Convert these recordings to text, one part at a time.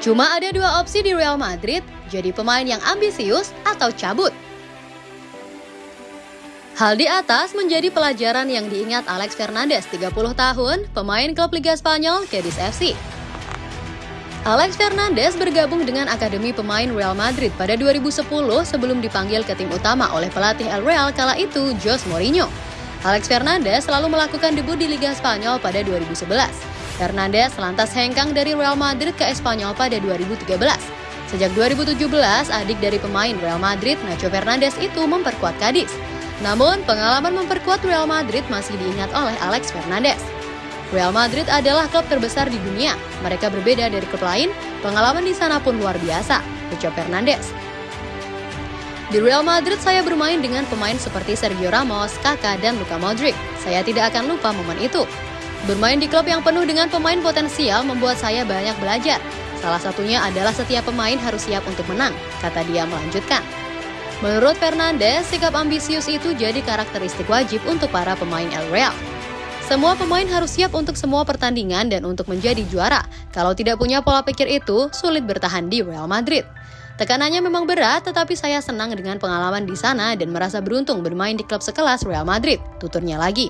Cuma ada dua opsi di Real Madrid, jadi pemain yang ambisius atau cabut. Hal di atas menjadi pelajaran yang diingat Alex Fernandez, 30 tahun, pemain klub Liga Spanyol, Cadiz FC. Alex Fernandez bergabung dengan Akademi Pemain Real Madrid pada 2010 sebelum dipanggil ke tim utama oleh pelatih El Real kala itu, Jose Mourinho. Alex Fernandez selalu melakukan debut di Liga Spanyol pada 2011. Fernandez lantas hengkang dari Real Madrid ke Espanyol pada 2013. Sejak 2017, adik dari pemain Real Madrid, Nacho Fernandez itu memperkuat Cadiz. Namun, pengalaman memperkuat Real Madrid masih diingat oleh Alex Fernandez. Real Madrid adalah klub terbesar di dunia. Mereka berbeda dari klub lain, pengalaman di sana pun luar biasa, ucap Fernandes. Di Real Madrid saya bermain dengan pemain seperti Sergio Ramos, Kakak, dan Luka Modric. Saya tidak akan lupa momen itu. Bermain di klub yang penuh dengan pemain potensial membuat saya banyak belajar. Salah satunya adalah setiap pemain harus siap untuk menang, kata dia melanjutkan. Menurut Fernandes, sikap ambisius itu jadi karakteristik wajib untuk para pemain El Real. Semua pemain harus siap untuk semua pertandingan dan untuk menjadi juara. Kalau tidak punya pola pikir itu, sulit bertahan di Real Madrid. Tekanannya memang berat, tetapi saya senang dengan pengalaman di sana dan merasa beruntung bermain di klub sekelas Real Madrid, tuturnya lagi.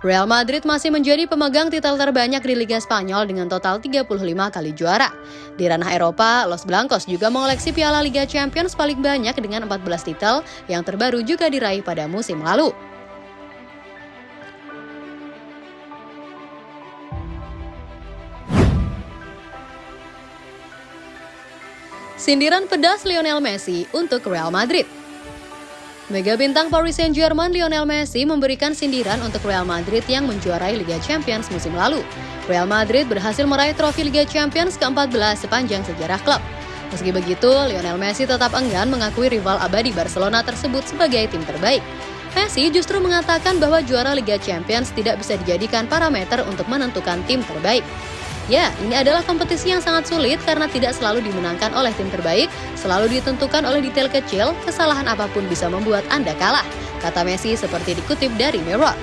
Real Madrid masih menjadi pemegang titel terbanyak di Liga Spanyol dengan total 35 kali juara. Di ranah Eropa, Los Blancos juga mengoleksi Piala Liga Champions paling banyak dengan 14 titel yang terbaru juga diraih pada musim lalu. Sindiran pedas Lionel Messi untuk Real Madrid. Mega bintang Paris Saint-Germain Lionel Messi memberikan sindiran untuk Real Madrid yang menjuarai Liga Champions musim lalu. Real Madrid berhasil meraih trofi Liga Champions ke-14 sepanjang sejarah klub. Meski begitu, Lionel Messi tetap enggan mengakui rival abadi Barcelona tersebut sebagai tim terbaik. Messi justru mengatakan bahwa juara Liga Champions tidak bisa dijadikan parameter untuk menentukan tim terbaik. Ya, ini adalah kompetisi yang sangat sulit karena tidak selalu dimenangkan oleh tim terbaik, selalu ditentukan oleh detail kecil, kesalahan apa pun bisa membuat Anda kalah, kata Messi seperti dikutip dari Mirror.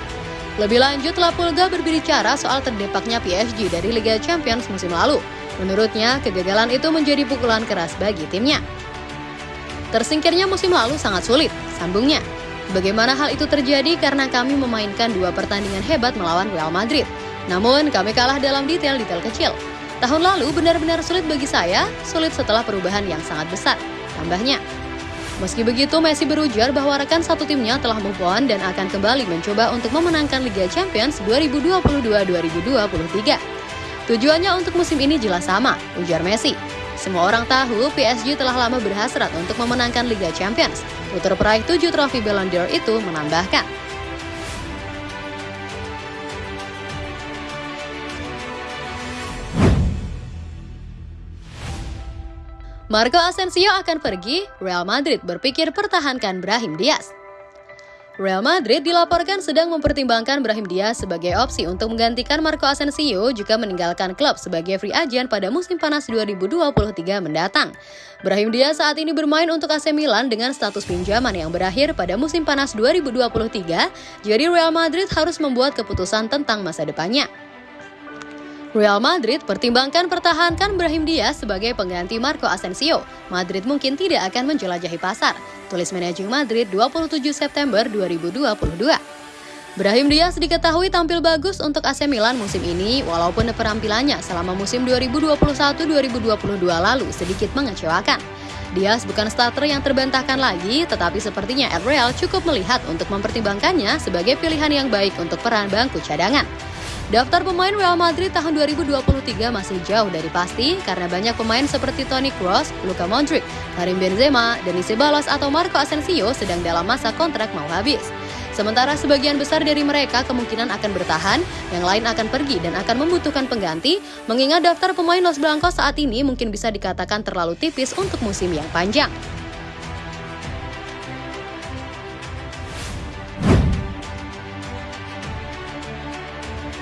Lebih lanjut, La Pulga berbicara soal terdepaknya PSG dari Liga Champions musim lalu. Menurutnya, kegagalan itu menjadi pukulan keras bagi timnya. Tersingkirnya musim lalu sangat sulit, sambungnya. Bagaimana hal itu terjadi karena kami memainkan dua pertandingan hebat melawan Real Madrid. Namun, kami kalah dalam detail-detail kecil. Tahun lalu benar-benar sulit bagi saya, sulit setelah perubahan yang sangat besar. Tambahnya, Meski begitu, Messi berujar bahwa rekan satu timnya telah move on dan akan kembali mencoba untuk memenangkan Liga Champions 2022-2023. Tujuannya untuk musim ini jelas sama, ujar Messi. Semua orang tahu PSG telah lama berhasrat untuk memenangkan Liga Champions. Puter peraih tujuh trofi Ballon d'Or itu menambahkan. Marco Asensio akan pergi, Real Madrid berpikir pertahankan Brahim Diaz. Real Madrid dilaporkan sedang mempertimbangkan Brahim Diaz sebagai opsi untuk menggantikan Marco Asensio jika meninggalkan klub sebagai free agent pada musim panas 2023 mendatang. Brahim Diaz saat ini bermain untuk AC Milan dengan status pinjaman yang berakhir pada musim panas 2023, jadi Real Madrid harus membuat keputusan tentang masa depannya. Real Madrid pertimbangkan pertahankan Brahim Diaz sebagai pengganti Marco Asensio. Madrid mungkin tidak akan menjelajahi pasar, tulis manajer Madrid 27 September 2022. Brahim Diaz diketahui tampil bagus untuk AC Milan musim ini walaupun penampilannya selama musim 2021-2022 lalu sedikit mengecewakan. Diaz bukan starter yang terbantahkan lagi, tetapi sepertinya Real cukup melihat untuk mempertimbangkannya sebagai pilihan yang baik untuk peran bangku cadangan. Daftar pemain Real Madrid tahun 2023 masih jauh dari pasti karena banyak pemain seperti Toni Kroos, Luka Modric, Karim Benzema, Denis Ceballos atau Marco Asensio sedang dalam masa kontrak mau habis. Sementara sebagian besar dari mereka kemungkinan akan bertahan, yang lain akan pergi dan akan membutuhkan pengganti, mengingat daftar pemain Los Blancos saat ini mungkin bisa dikatakan terlalu tipis untuk musim yang panjang.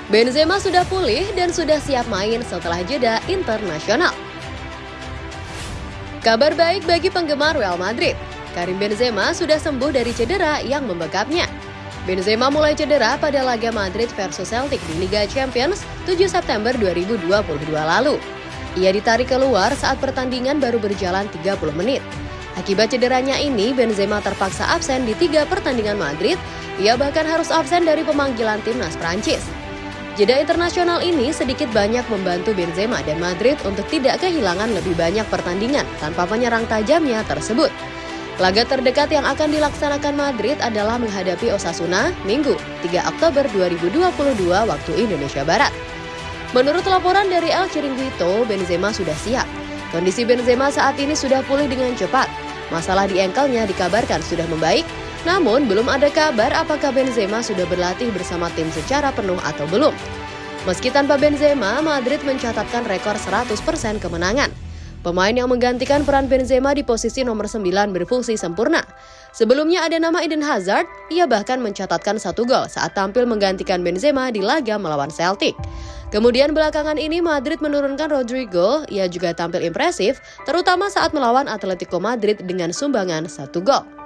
Benzema sudah pulih dan sudah siap main setelah jeda internasional. Kabar baik bagi penggemar Real Madrid. Karim Benzema sudah sembuh dari cedera yang membekapnya. Benzema mulai cedera pada laga Madrid versus Celtic di Liga Champions 7 September 2022 lalu. Ia ditarik keluar saat pertandingan baru berjalan 30 menit. Akibat cederanya ini, Benzema terpaksa absen di tiga pertandingan Madrid. Ia bahkan harus absen dari pemanggilan timnas Prancis. Jeda internasional ini sedikit banyak membantu Benzema dan Madrid untuk tidak kehilangan lebih banyak pertandingan tanpa penyerang tajamnya tersebut. Laga terdekat yang akan dilaksanakan Madrid adalah menghadapi Osasuna Minggu 3 Oktober 2022 waktu Indonesia Barat. Menurut laporan dari El Chiringuito, Benzema sudah siap. Kondisi Benzema saat ini sudah pulih dengan cepat. Masalah di engkelnya dikabarkan sudah membaik, namun belum ada kabar apakah Benzema sudah berlatih bersama tim secara penuh atau belum. Meski tanpa Benzema, Madrid mencatatkan rekor 100% kemenangan. Pemain yang menggantikan peran Benzema di posisi nomor 9 berfungsi sempurna. Sebelumnya ada nama Eden Hazard, ia bahkan mencatatkan satu gol saat tampil menggantikan Benzema di laga melawan Celtic. Kemudian belakangan ini Madrid menurunkan Rodrigo, ia juga tampil impresif, terutama saat melawan Atletico Madrid dengan sumbangan satu gol.